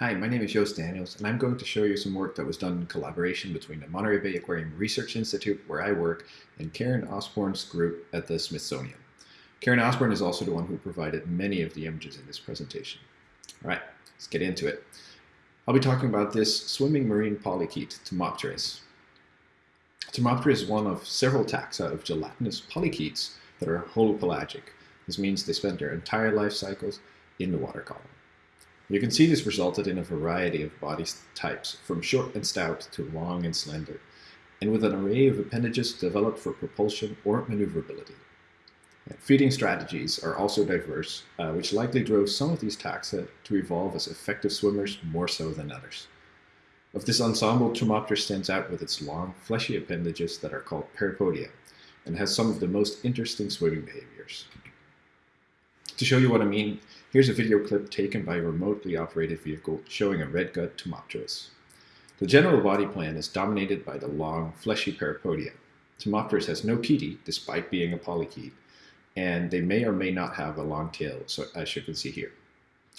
Hi, my name is Joost Daniels, and I'm going to show you some work that was done in collaboration between the Monterey Bay Aquarium Research Institute, where I work, and Karen Osborne's group at the Smithsonian. Karen Osborne is also the one who provided many of the images in this presentation. All right, let's get into it. I'll be talking about this swimming marine polychaete, Tomopteris. Tomopteris is one of several taxa of gelatinous polychaetes that are holopelagic. This means they spend their entire life cycles in the water column. You can see this resulted in a variety of body types, from short and stout to long and slender, and with an array of appendages developed for propulsion or maneuverability. Feeding strategies are also diverse, uh, which likely drove some of these taxa to evolve as effective swimmers more so than others. Of this ensemble, Tomopteris stands out with its long, fleshy appendages that are called parapodia, and has some of the most interesting swimming behaviors. To show you what I mean, here's a video clip taken by a remotely operated vehicle showing a red gut Tomopteris. The general body plan is dominated by the long, fleshy parapodia. Tomopteris has no chaetae, despite being a polychaete, and they may or may not have a long tail, so as you can see here.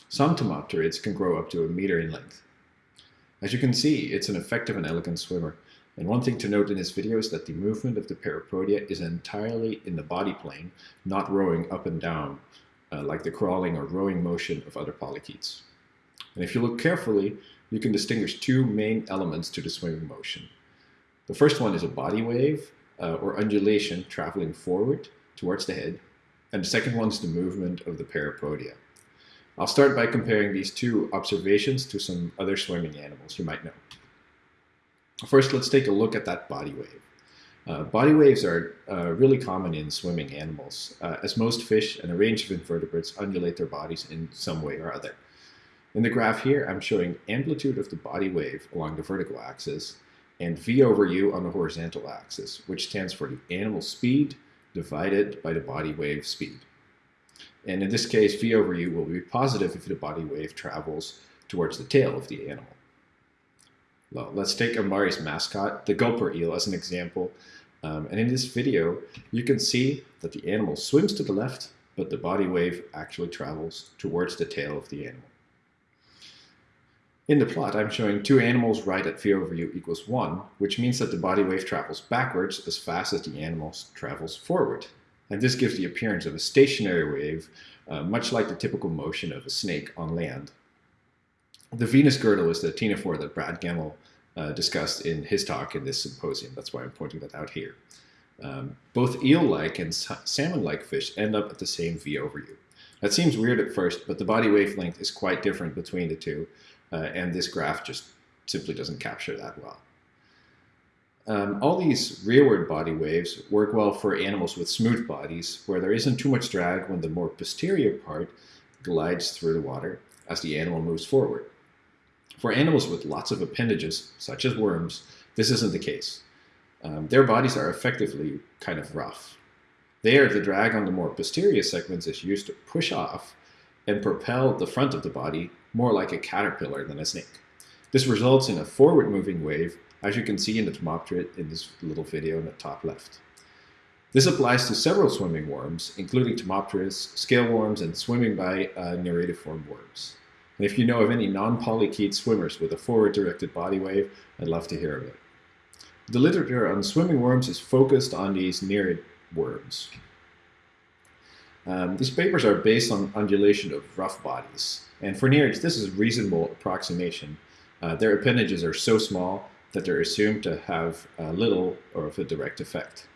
Some Tomopterids can grow up to a meter in length. As you can see, it's an effective and elegant swimmer, and one thing to note in this video is that the movement of the parapodia is entirely in the body plane, not rowing up and down uh, like the crawling or rowing motion of other polychaetes. And if you look carefully, you can distinguish two main elements to the swimming motion. The first one is a body wave uh, or undulation traveling forward towards the head, and the second one is the movement of the parapodia. I'll start by comparing these two observations to some other swimming animals you might know. First, let's take a look at that body wave. Uh, body waves are uh, really common in swimming animals, uh, as most fish and a range of invertebrates undulate their bodies in some way or other. In the graph here, I'm showing amplitude of the body wave along the vertical axis and V over U on the horizontal axis, which stands for the animal speed divided by the body wave speed. And in this case, V over U will be positive if the body wave travels towards the tail of the animal. Let's take MBARI's mascot, the gulper eel, as an example. Um, and in this video, you can see that the animal swims to the left, but the body wave actually travels towards the tail of the animal. In the plot, I'm showing two animals right at v over u equals 1, which means that the body wave travels backwards as fast as the animal travels forward. And this gives the appearance of a stationary wave, uh, much like the typical motion of a snake on land. The Venus girdle is the ctenophore that Brad Gemmell uh, discussed in his talk in this symposium. That's why I'm pointing that out here. Um, both eel-like and salmon-like fish end up at the same V over U. That seems weird at first, but the body wavelength is quite different between the two, uh, and this graph just simply doesn't capture that well. Um, all these rearward body waves work well for animals with smooth bodies, where there isn't too much drag when the more posterior part glides through the water as the animal moves forward. For animals with lots of appendages, such as worms, this isn't the case. Um, their bodies are effectively kind of rough. There, the drag on the more posterior segments is used to push off and propel the front of the body more like a caterpillar than a snake. This results in a forward-moving wave, as you can see in the Tomopterid in this little video in the top left. This applies to several swimming worms, including Tomopteris, scale worms, and swimming by uh, form worms. And if you know of any non-polychaete swimmers with a forward-directed body wave, I'd love to hear of it. The literature on swimming worms is focused on these nereid worms. Um, these papers are based on undulation of rough bodies. And for nereids, this is a reasonable approximation. Uh, their appendages are so small that they're assumed to have uh, little or of a direct effect.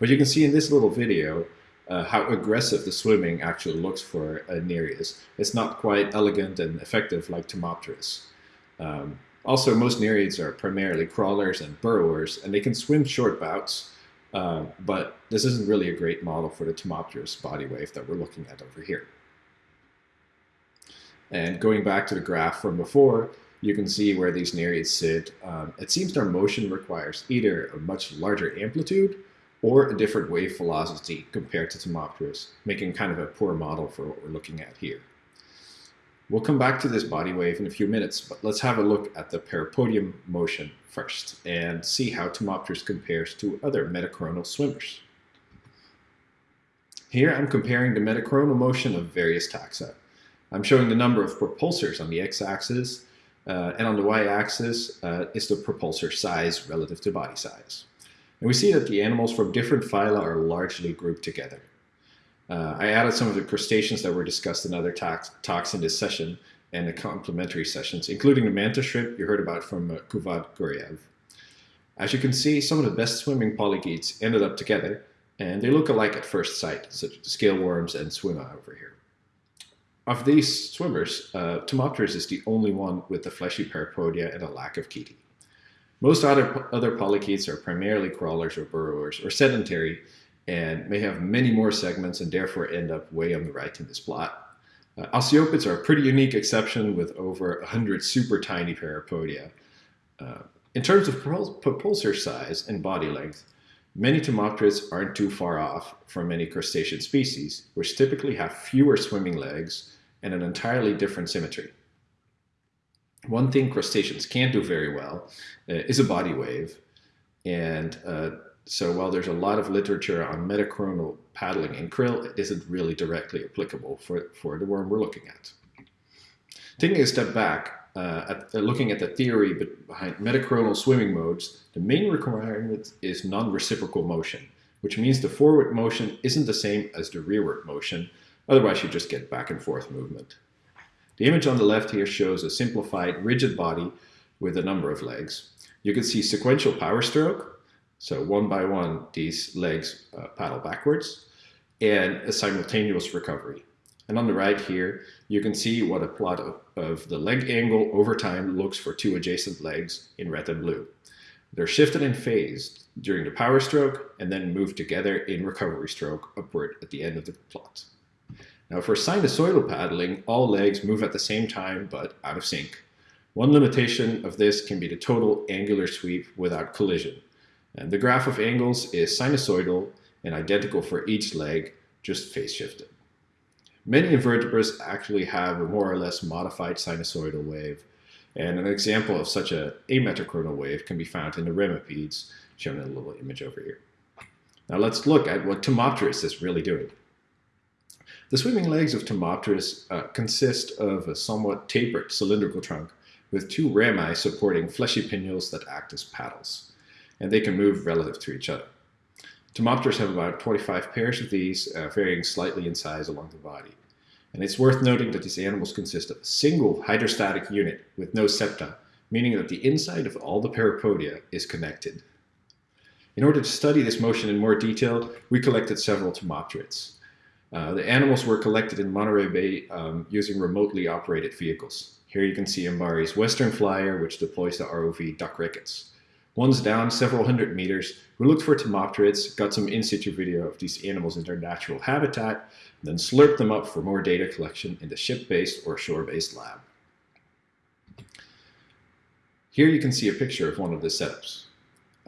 But you can see in this little video uh, how aggressive the swimming actually looks for uh, Nereis. It's not quite elegant and effective like Tomopteris. Um, also, most Nereids are primarily crawlers and burrowers, and they can swim short bouts, uh, but this isn't really a great model for the Tomopteris body wave that we're looking at over here. And going back to the graph from before, you can see where these Nereids sit. Um, it seems their motion requires either a much larger amplitude or a different wave velocity compared to Tomopteris, making kind of a poor model for what we're looking at here. We'll come back to this body wave in a few minutes, but let's have a look at the parapodium motion first and see how Tomopteris compares to other metachronal swimmers. Here I'm comparing the metachronal motion of various taxa. I'm showing the number of propulsors on the x-axis uh, and on the y-axis uh, is the propulsor size relative to body size. And we see that the animals from different phyla are largely grouped together. Uh, I added some of the crustaceans that were discussed in other talks, in this session and the complementary sessions, including the mantis shrimp you heard about from uh, Kuvvat Garayev. As you can see, some of the best swimming polychaetes ended up together, and they look alike at first sight, such as scale worms and Swima over here. Of these swimmers, uh, is the only one with the fleshy parapodia and a lack of chaetae. Most other, other polychaetes are primarily crawlers or burrowers or sedentary and may have many more segments and therefore end up way on the right in this plot. Uh, Osteopods are a pretty unique exception with over 100 super tiny parapodia. Uh, in terms of propulsor size and body length, many Tomopterids aren't too far off from many crustacean species, which typically have fewer swimming legs and an entirely different symmetry. One thing crustaceans can't do very well uh, is a body wave. And uh, so while there's a lot of literature on metachronal paddling in krill, it isn't really directly applicable for, for the worm we're looking at. Taking a step back, uh, at, uh, looking at the theory behind metachronal swimming modes, the main requirement is non-reciprocal motion, which means the forward motion isn't the same as the rearward motion, otherwise you just get back and forth movement. The image on the left here shows a simplified rigid body with a number of legs. You can see sequential power stroke, so one by one these legs uh, paddle backwards, and a simultaneous recovery. And on the right here, you can see what a plot of, of the leg angle over time looks for two adjacent legs in red and blue. They're shifted in phase during the power stroke and then move together in recovery stroke upward at the end of the plot. Now for sinusoidal paddling, all legs move at the same time but out of sync. One limitation of this can be the total angular sweep without collision. And the graph of angles is sinusoidal and identical for each leg, just phase shifted. Many invertebrates actually have a more or less modified sinusoidal wave, and an example of such a ametachronal wave can be found in the remipedes, shown in a little image over here. Now let's look at what Tomopteris is really doing. The swimming legs of Tomopteris uh, consist of a somewhat tapered cylindrical trunk with two rami supporting fleshy pinnules that act as paddles, and they can move relative to each other. Tomopteris have about 25 pairs of these, uh, varying slightly in size along the body. And it's worth noting that these animals consist of a single hydrostatic unit with no septa, meaning that the inside of all the parapodia is connected. In order to study this motion in more detail, we collected several Tomopterids. Uh, the animals were collected in Monterey Bay um, using remotely operated vehicles. Here you can see MBARI's Western Flyer, which deploys the ROV Doc Ricketts. Once down several hundred meters, we looked for Tomopterids, got some in-situ video of these animals in their natural habitat, then slurped them up for more data collection in the ship-based or shore-based lab. Here you can see a picture of one of the setups.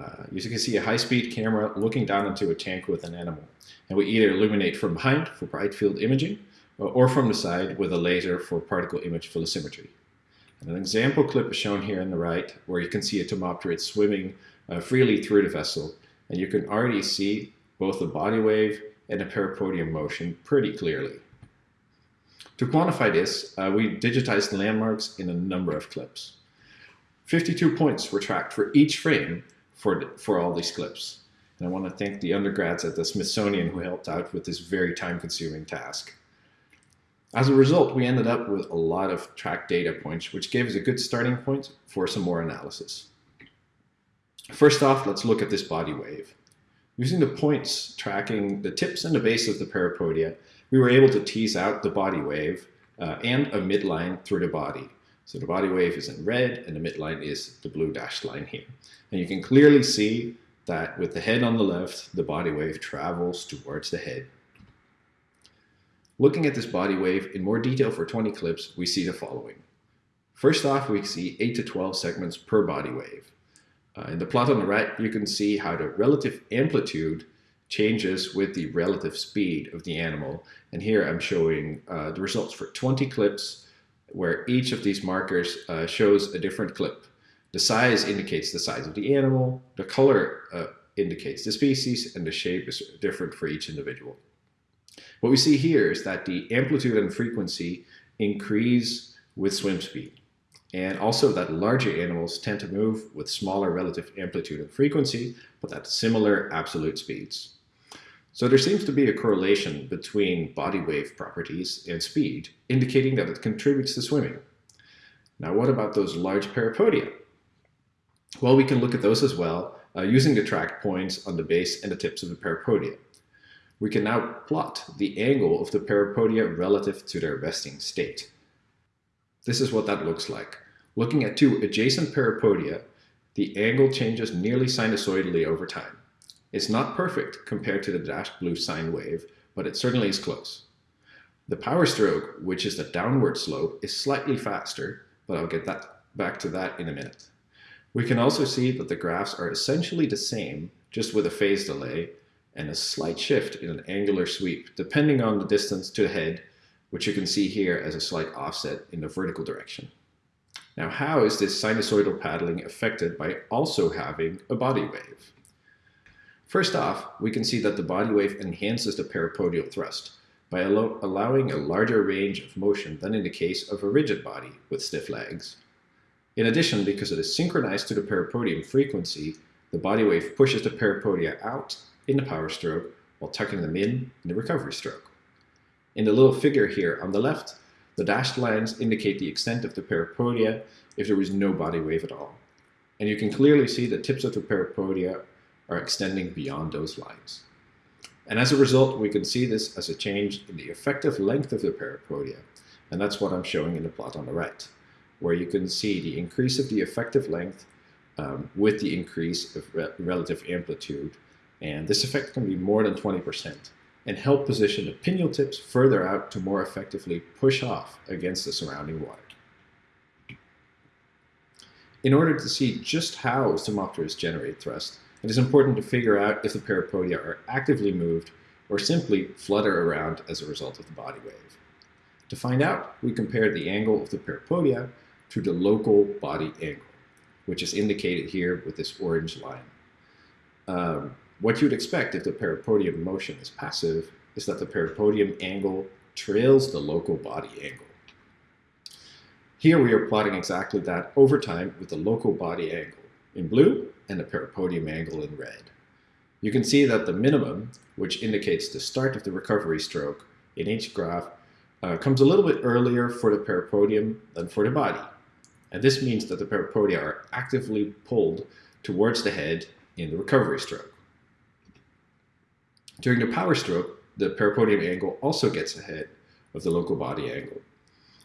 Uh, you can see a high-speed camera looking down into a tank with an animal. And we either illuminate from behind for bright field imaging or from the side with a laser for particle image velocimetry. And an example clip is shown here on the right where you can see a tomopterid swimming uh, freely through the vessel. And you can already see both the body wave and the parapodium motion pretty clearly. To quantify this, uh, we digitized landmarks in a number of clips. 52 points were tracked for each frame for, for all these clips. And I want to thank the undergrads at the Smithsonian who helped out with this very time-consuming task. As a result, we ended up with a lot of track data points, which gave us a good starting point for some more analysis. First off, let's look at this body wave. Using the points tracking the tips and the base of the parapodia, we were able to tease out the body wave uh, and a midline through the body. So the body wave is in red and the midline is the blue dashed line here. And you can clearly see that with the head on the left, the body wave travels towards the head. Looking at this body wave in more detail for 20 clips, we see the following. First off, we see 8 to 12 segments per body wave. Uh, in the plot on the right, you can see how the relative amplitude changes with the relative speed of the animal. And here I'm showing uh, the results for 20 clips where each of these markers uh, shows a different clip. The size indicates the size of the animal, the color uh, indicates the species, and the shape is different for each individual. What we see here is that the amplitude and frequency increase with swim speed. and also that larger animals tend to move with smaller relative amplitude and frequency, but at similar absolute speeds. So there seems to be a correlation between body wave properties and speed, indicating that it contributes to swimming. Now what about those large parapodia? Well, we can look at those as well, uh, using the track points on the base and the tips of the parapodia. We can now plot the angle of the parapodia relative to their resting state. This is what that looks like. Looking at two adjacent parapodia, the angle changes nearly sinusoidally over time. It's not perfect compared to the dashed blue sine wave, but it certainly is close. The power stroke, which is the downward slope, is slightly faster, but I'll get that back to that in a minute. We can also see that the graphs are essentially the same, just with a phase delay, and a slight shift in an angular sweep, depending on the distance to the head which you can see here as a slight offset in the vertical direction. Now, how is this sinusoidal paddling affected by also having a body wave? First off, we can see that the body wave enhances the parapodial thrust by allow allowing a larger range of motion than in the case of a rigid body with stiff legs. In addition, because it is synchronized to the parapodium frequency, the body wave pushes the parapodia out in the power stroke while tucking them in in the recovery stroke. In the little figure here on the left, the dashed lines indicate the extent of the parapodia if there is no body wave at all. And you can clearly see the tips of the parapodia are extending beyond those lines. And as a result, we can see this as a change in the effective length of the parapodia. And that's what I'm showing in the plot on the right, where you can see the increase of the effective length um, with the increase of re relative amplitude. And this effect can be more than 20% and help position the pinnule tips further out to more effectively push off against the surrounding water. In order to see just how Tomopteris generate thrust, it is important to figure out if the parapodia are actively moved or simply flutter around as a result of the body wave. To find out, we compare the angle of the parapodia to the local body angle, which is indicated here with this orange line. Um, what you'd expect if the parapodium motion is passive is that the parapodium angle trails the local body angle. Here we are plotting exactly that over time with the local body angle in blue and the parapodium angle in red. You can see that the minimum, which indicates the start of the recovery stroke in each graph, uh, comes a little bit earlier for the parapodium than for the body. And this means that the parapodia are actively pulled towards the head in the recovery stroke. During the power stroke, the parapodium angle also gets ahead of the local body angle.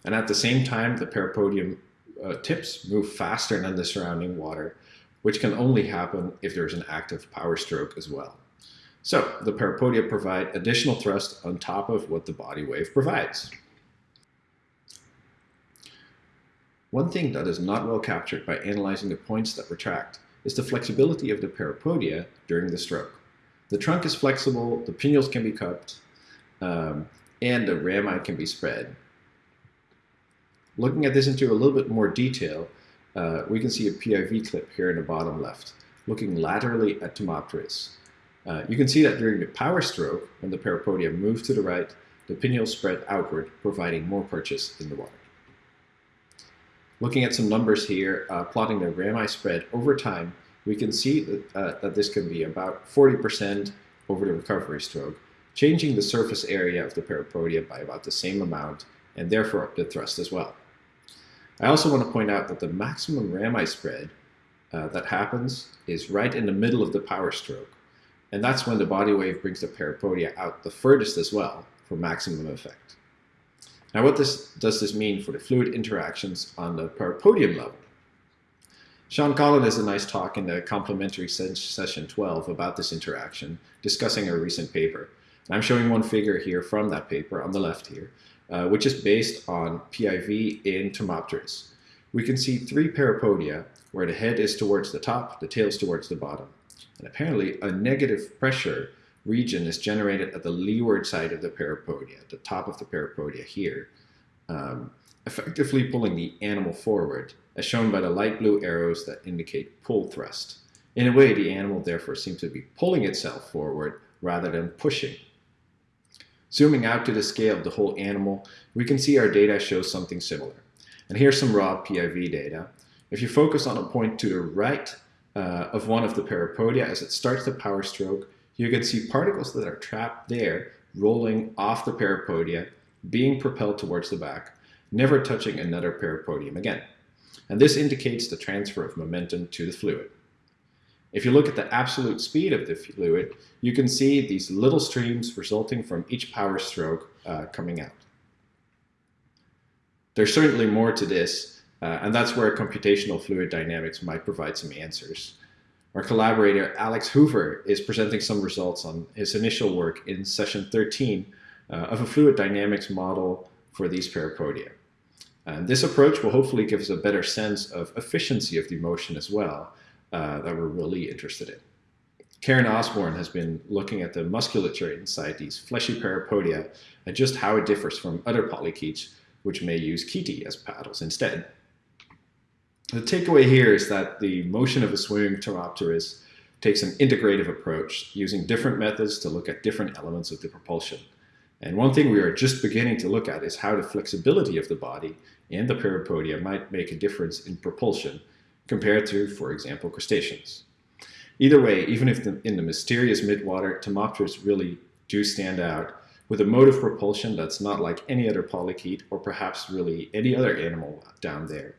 And at the same time, the parapodium uh, tips move faster than the surrounding water, which can only happen if there's an active power stroke as well. So the parapodia provide additional thrust on top of what the body wave provides. One thing that is not well captured by analyzing the points that retract is the flexibility of the parapodia during the stroke. The trunk is flexible, the pinnules can be cupped, um, and the rami can be spread. Looking at this into a little bit more detail, uh, we can see a PIV clip here in the bottom left, looking laterally at Tomopteris. Uh, you can see that during the power stroke, when the parapodia moves to the right, the pinnules spread outward, providing more purchase in the water. Looking at some numbers here, uh, plotting the rami spread over time, we can see that, uh, that this can be about 40% over the recovery stroke, changing the surface area of the parapodia by about the same amount and therefore up the thrust as well. I also want to point out that the maximum rami spread uh, that happens is right in the middle of the power stroke. And that's when the body wave brings the parapodia out the furthest as well for maximum effect. Now what this, does this mean for the fluid interactions on the parapodium level? Sean Collins has a nice talk in the complementary session 12 about this interaction, discussing a recent paper. And I'm showing one figure here from that paper on the left here, uh, which is based on PIV in Tomopteris. We can see three parapodia where the head is towards the top, the tail is towards the bottom. And apparently a negative pressure region is generated at the leeward side of the parapodia, the top of the parapodia here, um, effectively pulling the animal forward as shown by the light blue arrows that indicate pull thrust. In a way, the animal therefore seems to be pulling itself forward rather than pushing. Zooming out to the scale of the whole animal, we can see our data shows something similar. And here's some raw PIV data. If you focus on a point to the right uh, of one of the parapodia as it starts the power stroke, you can see particles that are trapped there rolling off the parapodia, being propelled towards the back, never touching another parapodium again. And this indicates the transfer of momentum to the fluid. If you look at the absolute speed of the fluid, you can see these little streams resulting from each power stroke uh, coming out. There's certainly more to this, uh, and that's where computational fluid dynamics might provide some answers. Our collaborator, Alex Hoover, is presenting some results on his initial work in session 13 uh, of a fluid dynamics model for these parapodia. And this approach will hopefully give us a better sense of efficiency of the motion as well, uh, that we're really interested in. Karen Osborne has been looking at the musculature inside these fleshy parapodia and just how it differs from other polychaetes, which may use chaetae as paddles instead. The takeaway here is that the motion of a swimming Tomopteris takes an integrative approach, using different methods to look at different elements of the propulsion. And one thing we are just beginning to look at is how the flexibility of the body and the parapodia might make a difference in propulsion compared to, for example, crustaceans. Either way, even if the, in the mysterious midwater, Tomopteris really do stand out with a mode of propulsion that's not like any other polychaete or perhaps really any other animal down there.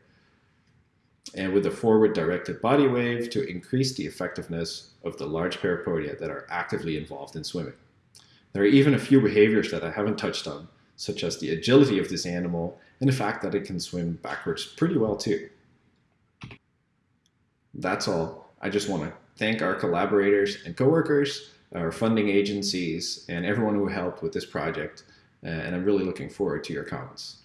And with a forward directed body wave to increase the effectiveness of the large parapodia that are actively involved in swimming. There are even a few behaviors that I haven't touched on, such as the agility of this animal and the fact that it can swim backwards pretty well too. That's all. I just want to thank our collaborators and coworkers, our funding agencies, and everyone who helped with this project. Uh, and I'm really looking forward to your comments.